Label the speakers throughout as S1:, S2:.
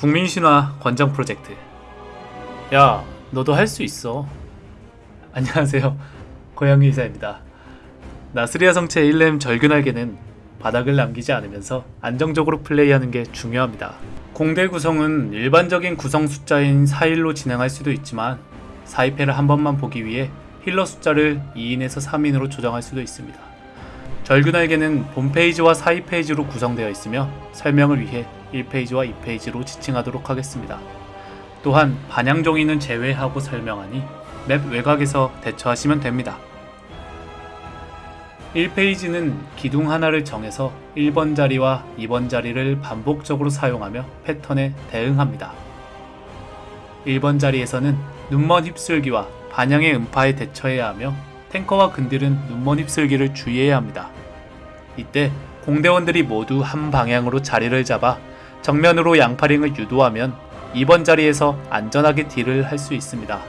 S1: 국민신화 권장 프로젝트. 야, 너도 할 수 있어. 안녕하세요. 고양이 의사입니다. 나스리아 성채 1넴 절규날개는 바닥을 남기지 않으면서 안정적으로 플레이하는 게 중요합니다. 공대 구성은 일반적인 구성 숫자인 4일로 진행할 수도 있지만 사이페를 한 번만 보기 위해 healer 숫자를 2인에서 3인으로 조정할 수도 있습니다. 절규날개는 본 페이지와 사이 페이지로 구성되어 있으며 설명을 위해 1페이지와 2페이지로 지칭하도록 하겠습니다. 또한 반향 종이는 제외하고 설명하니 맵 외곽에서 대처하시면 됩니다. 1페이지는 기둥 하나를 정해서 1번 자리와 2번 자리를 반복적으로 사용하며 패턴에 대응합니다. 1번 자리에서는 눈먼 휩쓸기와 반향의 음파에 대처해야 하며 탱커와 근딜은 눈먼 휩쓸기를 주의해야 합니다. 이때 공대원들이 모두 한 방향으로 자리를 잡아 정면으로 양파링을 유도하면 2번 자리에서 안전하게 딜을 할 수 있습니다.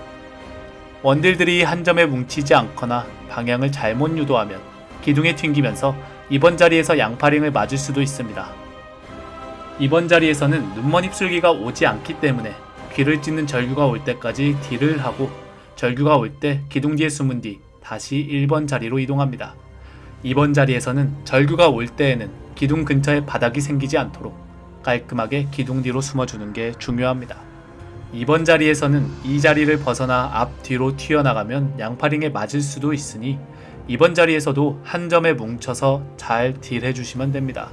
S1: 원딜들이 한 점에 뭉치지 않거나 방향을 잘못 유도하면 기둥에 튕기면서 2번 자리에서 양파링을 맞을 수도 있습니다. 2번 자리에서는 눈먼 휩쓸기가 오지 않기 때문에 귀를 찢는 절규가 올 때까지 딜을 하고 절규가 올 때 기둥 뒤에 숨은 뒤 다시 1번 자리로 이동합니다. 2번 자리에서는 절규가 올 때에는 기둥 근처에 바닥이 생기지 않도록 깔끔하게 기둥 뒤로 숨어주는 게 중요합니다. 2번 자리에서는 이 자리를 벗어나 앞 뒤로 튀어나가면 양파링에 맞을 수도 있으니 2번 자리에서도 한 점에 뭉쳐서 잘 딜해주시면 됩니다.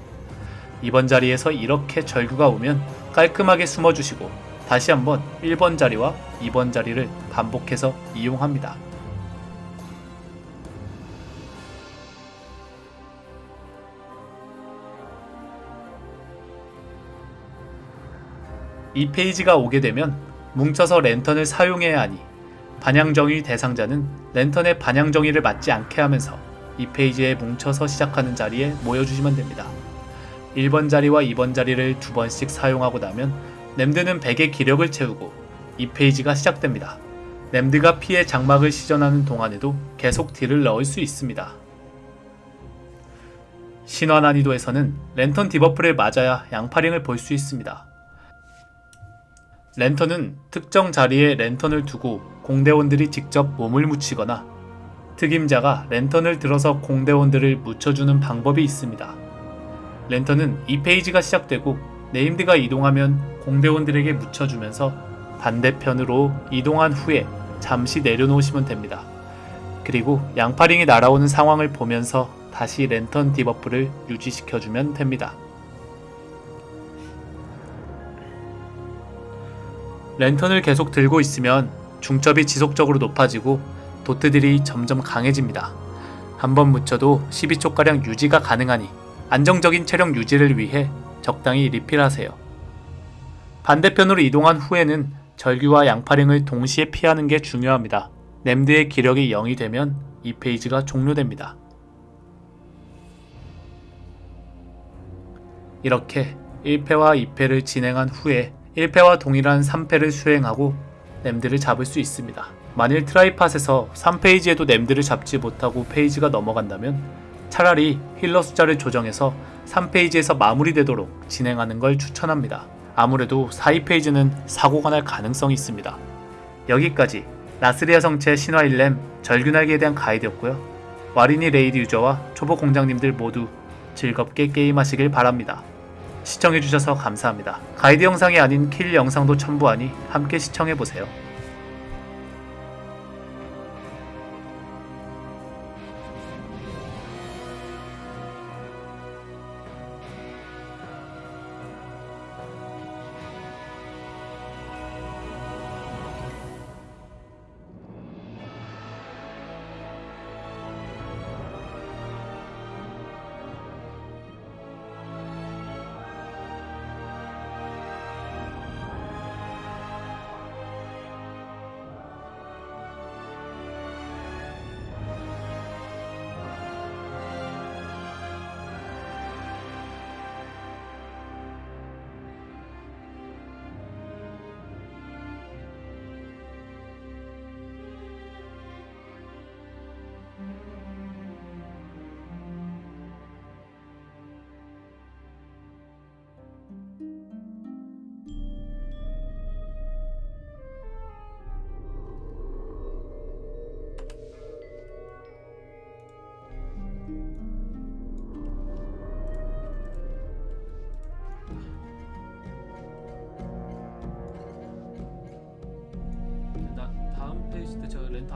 S1: 2번 자리에서 이렇게 절규가 오면 깔끔하게 숨어주시고 다시 한번 1번 자리와 2번 자리를 반복해서 이용합니다. 사이 페이지가 오게 되면 뭉쳐서 랜턴을 사용해야 하니 반향정위 대상자는 랜턴의 반향정위를 맞지 않게 하면서 사이 페이지에 뭉쳐서 시작하는 자리에 모여주시면 됩니다. 1번 자리와 2번 자리를 두 번씩 사용하고 나면 네임드는 100의 기력을 채우고 사이 페이지가 시작됩니다. named가 피의 장막을 시전하는 동안에도 계속 deal을 넣을 수 있습니다. 신화 난이도에서는 랜턴 debuff를 맞아야 양파링을 볼 수 있습니다. 랜턴은 특정 자리에 랜턴을 두고 공대원들이 직접 몸을 묻히거나 특임자가 랜턴을 들어서 공대원들을 묻혀주는 방법이 있습니다. 랜턴은 사이 페이지가 시작되고 named가 이동하면 공대원들에게 묻혀주면서 반대편으로 이동한 후에 잠시 내려놓으시면 됩니다. 그리고 양파링이 날아오는 상황을 보면서 다시 랜턴 debuff를 유지시켜주면 됩니다. 랜턴을 계속 들고 있으면 중첩이 지속적으로 높아지고 도트들이 점점 강해집니다. 한번 묻혀도 12초가량 유지가 가능하니 안정적인 체력 유지를 위해 적당히 리필하세요. 반대편으로 이동한 후에는 절규와 양파링을 동시에 피하는 게 중요합니다. 램드의 기력이 0이 되면 이 페이지가 종료됩니다. 이렇게 1패와 2패를 진행한 후에 1패와 동일한 3패를 수행하고 named를 잡을 수 있습니다. 만일 try팟에서 3페이지에도 named를 잡지 못하고 페이지가 넘어간다면 차라리 healer 숫자를 조정해서 3페이지에서 마무리되도록 진행하는 걸 추천합니다. 아무래도 사이페이지는 사고가 날 가능성이 있습니다. 여기까지 나스리아 성채 신화 1넴 절규날개에 대한 가이드였고요. 와린이 raid 유저와 초보 공장님들 모두 즐겁게 게임하시길 바랍니다. 시청해주셔서 감사합니다. 가이드 영상이 아닌 kill 영상도 첨부하니 함께 시청해보세요.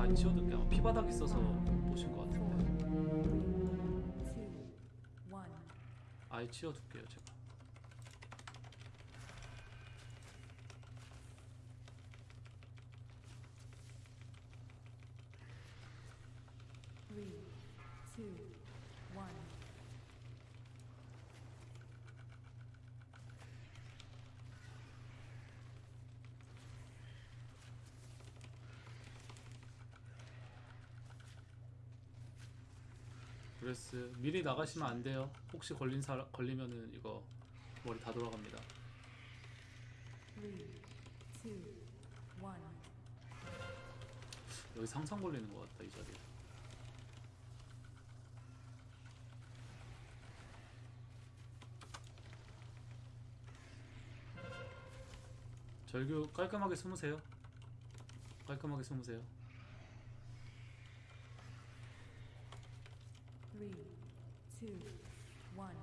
S1: 안 치워둘게요. 피바닥 있어서 보신 것 같은데. 아예 치워둘게요 제가.
S2: Three, two, one.
S1: breath 미리 나가시면 안 돼요. 혹시 걸린 사람 걸리면은 이거 머리 다 돌아갑니다.
S2: Three, two, one.
S1: 여기 상상 걸리는 것 같다 이 자리에. 절규 깔끔하게 숨으세요. 깔끔하게 숨으세요.
S2: Three, two, one.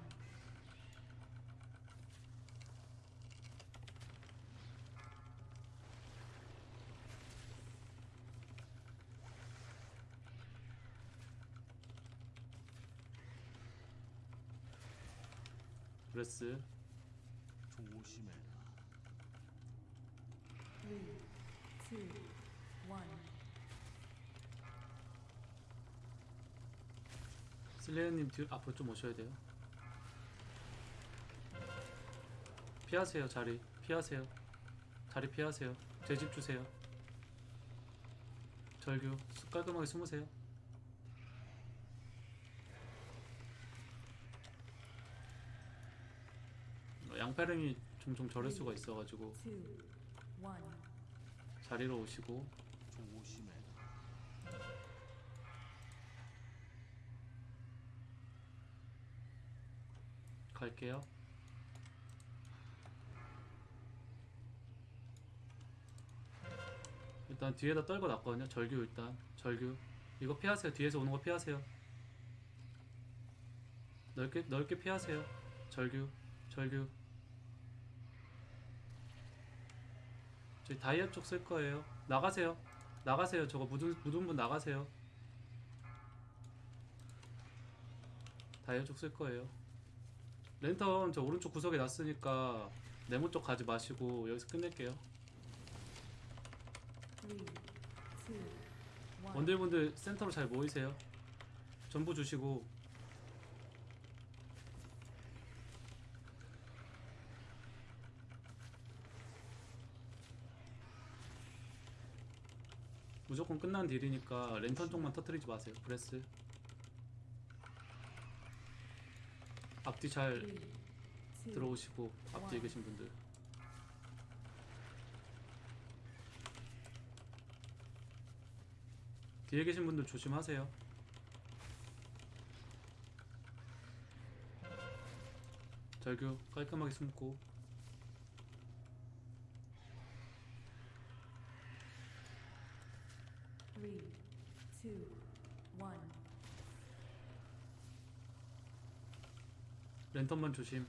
S1: 브레스
S3: 조심해라.
S2: Three, two,
S1: 슬레이어님 뒤 앞으로 좀 오셔야 돼요. 피하세요 자리. 피하세요. 자리 피하세요. 제 집 주세요. 절규 수- 깔끔하게 숨으세요. 어, 양파름이 종종 저럴 수가 있어가지고. 자리로 오시고
S3: 조심해라.
S1: 갈게요. 일단 뒤에다 떨고 놨거든요. 절규 일단 절규 이거 피하세요. 뒤에서 오는 거 피하세요. 넓게 넓게 피하세요. 절규 절규 저희 다이아 쪽 쓸 거예요. 나가세요. 나가세요. 저거 묻은 묻은 분 나가세요. 다이아 쪽 쓸 거예요. 랜턴 저 오른쪽 구석에 놨으니까 네모 쪽 가지 마시고 여기서 끝낼게요.
S2: One.
S1: 원딜분들 센터로 잘 모이세요. 전부 주시고 무조건 끝난 deal이니까 랜턴 쪽만 터트리지 마세요. breath 앞뒤 잘
S2: two,
S1: 들어오시고 앞뒤에 계신 분들. 뒤에 계신 분들 조심하세요. 절규 깔끔하게 숨고
S2: Three, two, one.
S1: 랜턴만 조심.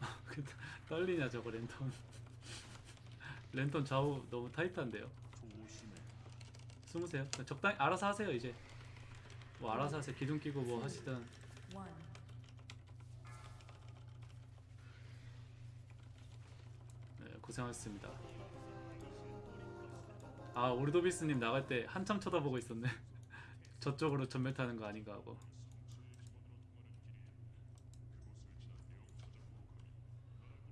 S1: 떨리냐 저거 랜턴. 랜턴 좌우 너무 타이트한데요. 숨으세요. 적당히 알아서 하세요 이제. 뭐 알아서 하세요. 기둥 끼고 뭐 하시든.
S2: One.
S1: 네, 고생하셨습니다. 아 오르도비스님 나갈 때 한참 쳐다보고 있었네. 저쪽으로 전멸 타는 거 아닌가 하고.